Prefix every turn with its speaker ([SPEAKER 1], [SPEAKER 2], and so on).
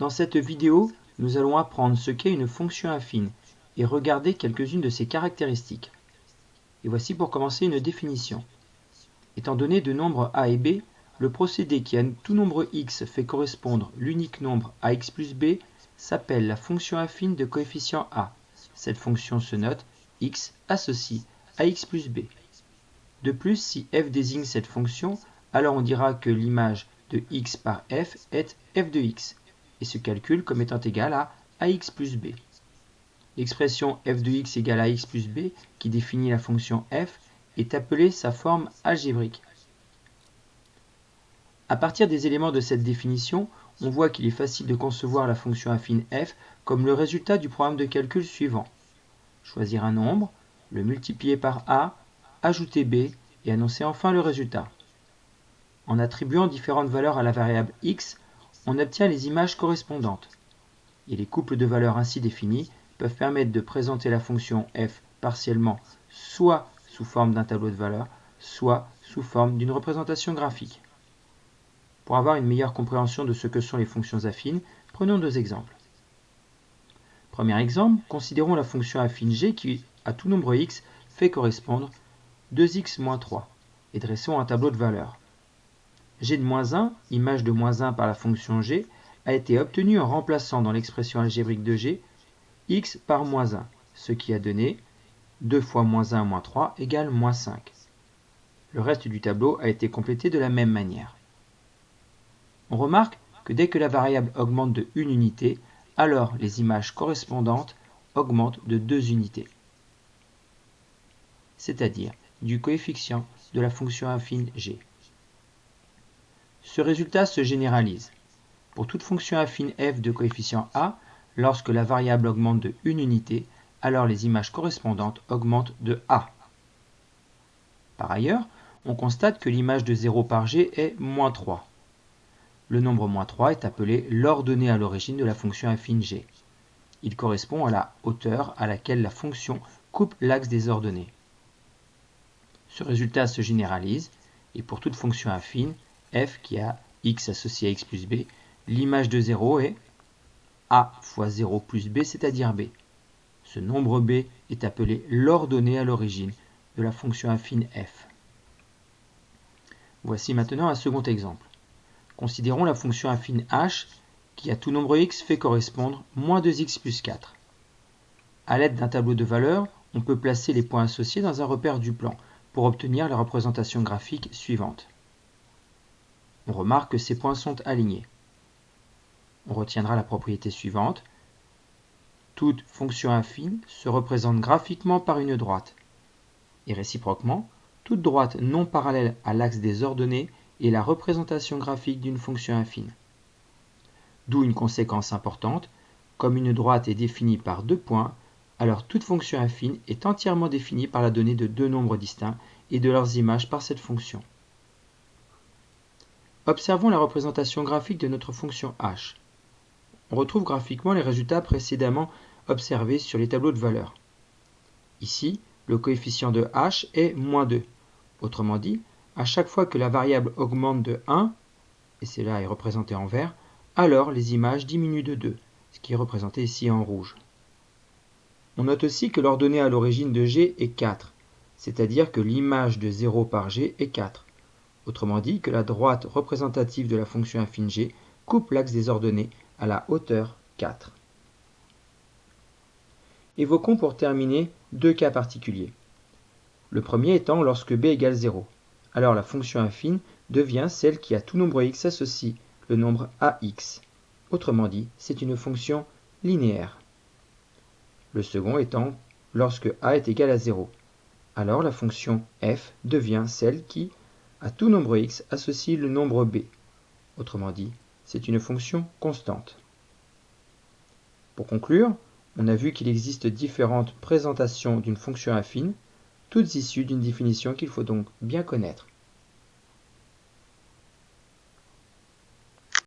[SPEAKER 1] Dans cette vidéo, nous allons apprendre ce qu'est une fonction affine et regarder quelques-unes de ses caractéristiques. Et voici pour commencer une définition. Étant donné deux nombres a et b, le procédé qui à tout nombre x fait correspondre l'unique nombre ax plus b s'appelle la fonction affine de coefficient a. Cette fonction se note x associe ax plus b. De plus, si f désigne cette fonction, alors on dira que l'image de x par f est f de x et se calcule comme étant égal à ax plus b. L'expression f de x égale à x plus b, qui définit la fonction f, est appelée sa forme algébrique. À partir des éléments de cette définition, on voit qu'il est facile de concevoir la fonction affine f comme le résultat du programme de calcul suivant. Choisir un nombre, le multiplier par a, ajouter b et annoncer enfin le résultat. En attribuant différentes valeurs à la variable x, on obtient les images correspondantes. Et les couples de valeurs ainsi définis peuvent permettre de présenter la fonction f partiellement soit sous forme d'un tableau de valeurs, soit sous forme d'une représentation graphique. Pour avoir une meilleure compréhension de ce que sont les fonctions affines, prenons deux exemples. Premier exemple, considérons la fonction affine g qui, à tout nombre x, fait correspondre 2x moins 3, et dressons un tableau de valeurs g de moins 1, image de moins 1 par la fonction g, a été obtenu en remplaçant dans l'expression algébrique de g x par moins 1, ce qui a donné 2 fois moins 1 moins 3 égale moins 5. Le reste du tableau a été complété de la même manière. On remarque que dès que la variable augmente de 1 unité, alors les images correspondantes augmentent de 2 unités, c'est-à-dire du coefficient de la fonction affine g. Ce résultat se généralise. Pour toute fonction affine f de coefficient a, lorsque la variable augmente de 1 unité, alors les images correspondantes augmentent de a. Par ailleurs, on constate que l'image de 0 par g est moins 3. Le nombre moins 3 est appelé l'ordonnée à l'origine de la fonction affine g. Il correspond à la hauteur à laquelle la fonction coupe l'axe des ordonnées. Ce résultat se généralise, et pour toute fonction affine, f qui a x associé à x plus b, l'image de 0 est a fois 0 plus b, c'est-à-dire b. Ce nombre b est appelé l'ordonnée à l'origine de la fonction affine f. Voici maintenant un second exemple. Considérons la fonction affine h qui à tout nombre x fait correspondre moins 2x plus 4. A l'aide d'un tableau de valeurs, on peut placer les points associés dans un repère du plan pour obtenir la représentation graphique suivante. On remarque que ces points sont alignés. On retiendra la propriété suivante. Toute fonction affine se représente graphiquement par une droite. Et réciproquement, toute droite non parallèle à l'axe des ordonnées est la représentation graphique d'une fonction affine. D'où une conséquence importante, comme une droite est définie par deux points, alors toute fonction affine est entièrement définie par la donnée de deux nombres distincts et de leurs images par cette fonction. Observons la représentation graphique de notre fonction h. On retrouve graphiquement les résultats précédemment observés sur les tableaux de valeurs. Ici, le coefficient de h est moins 2. Autrement dit, à chaque fois que la variable augmente de 1, et cela est représenté en vert, alors les images diminuent de 2, ce qui est représenté ici en rouge. On note aussi que l'ordonnée à l'origine de g est 4, c'est-à-dire que l'image de 0 par g est 4. Autrement dit, que la droite représentative de la fonction g coupe l'axe des ordonnées à la hauteur 4. Évoquons pour terminer deux cas particuliers. Le premier étant lorsque b égale 0. Alors la fonction affine devient celle qui à tout nombre x associe le nombre ax. Autrement dit, c'est une fonction linéaire. Le second étant lorsque a est égal à 0. Alors la fonction f devient celle qui, à tout nombre x associe le nombre b. Autrement dit, c'est une fonction constante. Pour conclure, on a vu qu'il existe différentes présentations d'une fonction affine, toutes issues d'une définition qu'il faut donc bien connaître.